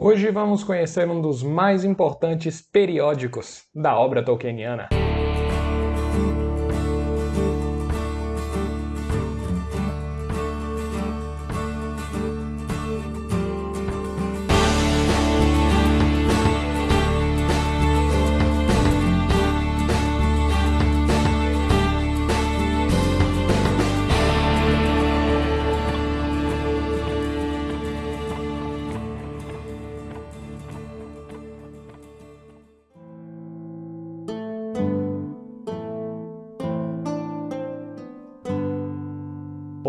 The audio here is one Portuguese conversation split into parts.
Hoje vamos conhecer um dos mais importantes periódicos da obra tolkieniana.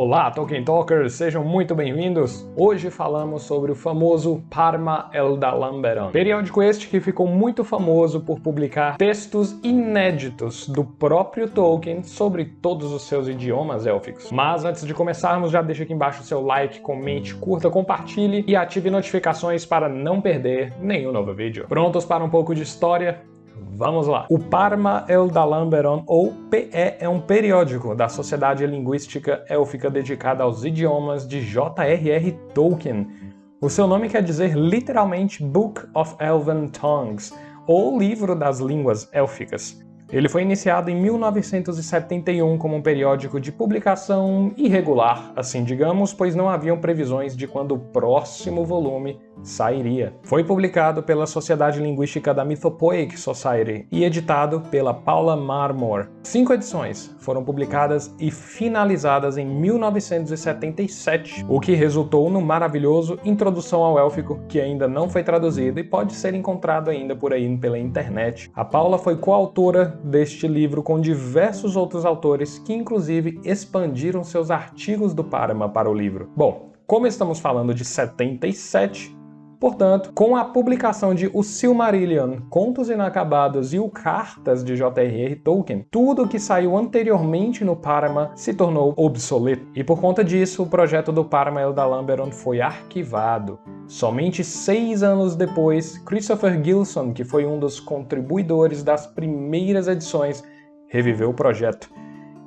Olá, Tolkien Talkers! Sejam muito bem-vindos! Hoje falamos sobre o famoso Parma Eldalamberon, periódico este que ficou muito famoso por publicar textos inéditos do próprio Tolkien sobre todos os seus idiomas élficos. Mas antes de começarmos, já deixa aqui embaixo o seu like, comente, curta, compartilhe e ative notificações para não perder nenhum novo vídeo. Prontos para um pouco de história? Vamos lá. O Parma Eldalamberon, ou PE, é um periódico da Sociedade Linguística Élfica dedicada aos idiomas de J.R.R. Tolkien. O seu nome quer dizer literalmente Book of Elven Tongues, ou Livro das Línguas Élficas. Ele foi iniciado em 1971 como um periódico de publicação irregular, assim digamos, pois não haviam previsões de quando o próximo volume sairia. Foi publicado pela Sociedade Linguística da Mythopoeic Society e editado pela Paula Marmor. Cinco edições foram publicadas e finalizadas em 1977, o que resultou no maravilhoso Introdução ao Élfico, que ainda não foi traduzido e pode ser encontrado ainda por aí pela internet. A Paula foi coautora deste livro com diversos outros autores que inclusive expandiram seus artigos do Parama para o livro. Bom, como estamos falando de 77, Portanto, com a publicação de O Silmarillion, Contos Inacabados e o Cartas de J.R.R. Tolkien, tudo que saiu anteriormente no Parama se tornou obsoleto. E por conta disso, o projeto do Parama Eldalamberon foi arquivado. Somente seis anos depois, Christopher Gilson, que foi um dos contribuidores das primeiras edições, reviveu o projeto.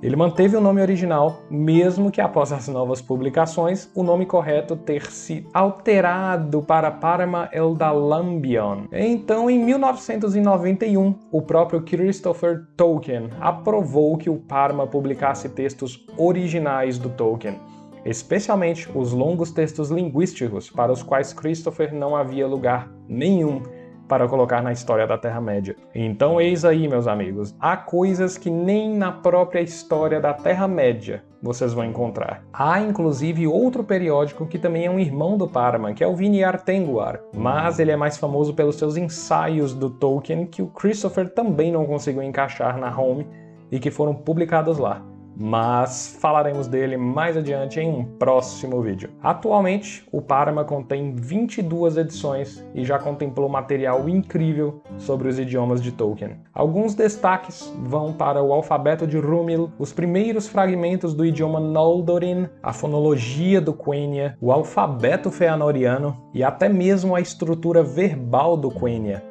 Ele manteve o nome original, mesmo que após as novas publicações, o nome correto ter se alterado para Parma Eldalambion. Então, em 1991, o próprio Christopher Tolkien aprovou que o Parma publicasse textos originais do Tolkien, especialmente os longos textos linguísticos para os quais Christopher não havia lugar nenhum para colocar na história da Terra-média. Então eis aí, meus amigos, há coisas que nem na própria história da Terra-média vocês vão encontrar. Há inclusive outro periódico que também é um irmão do Parma, que é o Viniar Tenguar, mas ele é mais famoso pelos seus ensaios do Tolkien que o Christopher também não conseguiu encaixar na home e que foram publicados lá mas falaremos dele mais adiante em um próximo vídeo. Atualmente, o Parma contém 22 edições e já contemplou material incrível sobre os idiomas de Tolkien. Alguns destaques vão para o alfabeto de Rúmil, os primeiros fragmentos do idioma Noldorin, a fonologia do Quenya, o alfabeto feanoriano e até mesmo a estrutura verbal do Quenya,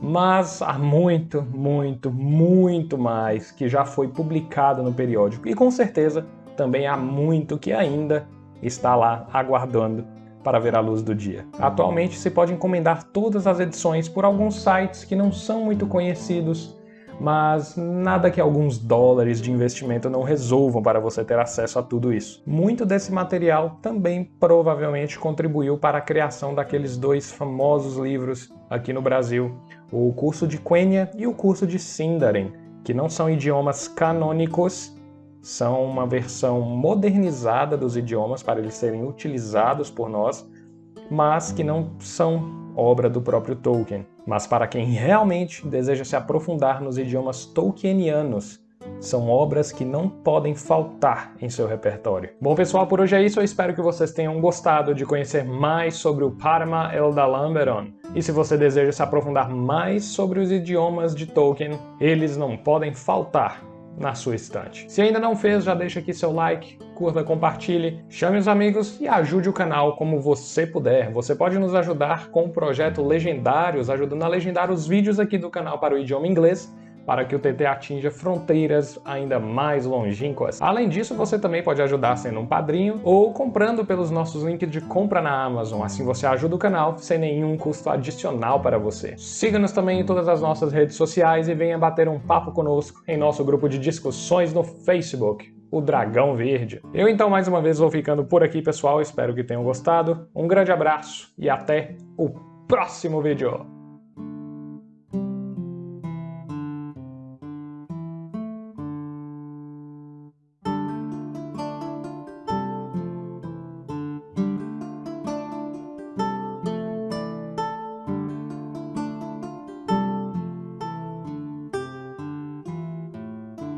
mas há muito, muito, muito mais que já foi publicado no periódico e com certeza também há muito que ainda está lá aguardando para ver a luz do dia. Atualmente se pode encomendar todas as edições por alguns sites que não são muito conhecidos, mas nada que alguns dólares de investimento não resolvam para você ter acesso a tudo isso. Muito desse material também provavelmente contribuiu para a criação daqueles dois famosos livros aqui no Brasil, o curso de Quenya e o curso de Sindarin, que não são idiomas canônicos, são uma versão modernizada dos idiomas para eles serem utilizados por nós, mas que não são obra do próprio Tolkien. Mas para quem realmente deseja se aprofundar nos idiomas tolkienianos, são obras que não podem faltar em seu repertório. Bom pessoal, por hoje é isso. Eu espero que vocês tenham gostado de conhecer mais sobre o Parma Eldalamberon. E se você deseja se aprofundar mais sobre os idiomas de Tolkien, eles não podem faltar na sua estante. Se ainda não fez, já deixa aqui seu like, curta, compartilhe, chame os amigos e ajude o canal como você puder. Você pode nos ajudar com o projeto Legendários, ajudando a legendar os vídeos aqui do canal para o idioma inglês, para que o TT atinja fronteiras ainda mais longínquas. Além disso, você também pode ajudar sendo um padrinho ou comprando pelos nossos links de compra na Amazon, assim você ajuda o canal sem nenhum custo adicional para você. Siga-nos também em todas as nossas redes sociais e venha bater um papo conosco em nosso grupo de discussões no Facebook o Dragão Verde. Eu então mais uma vez vou ficando por aqui, pessoal. Espero que tenham gostado. Um grande abraço e até o próximo vídeo.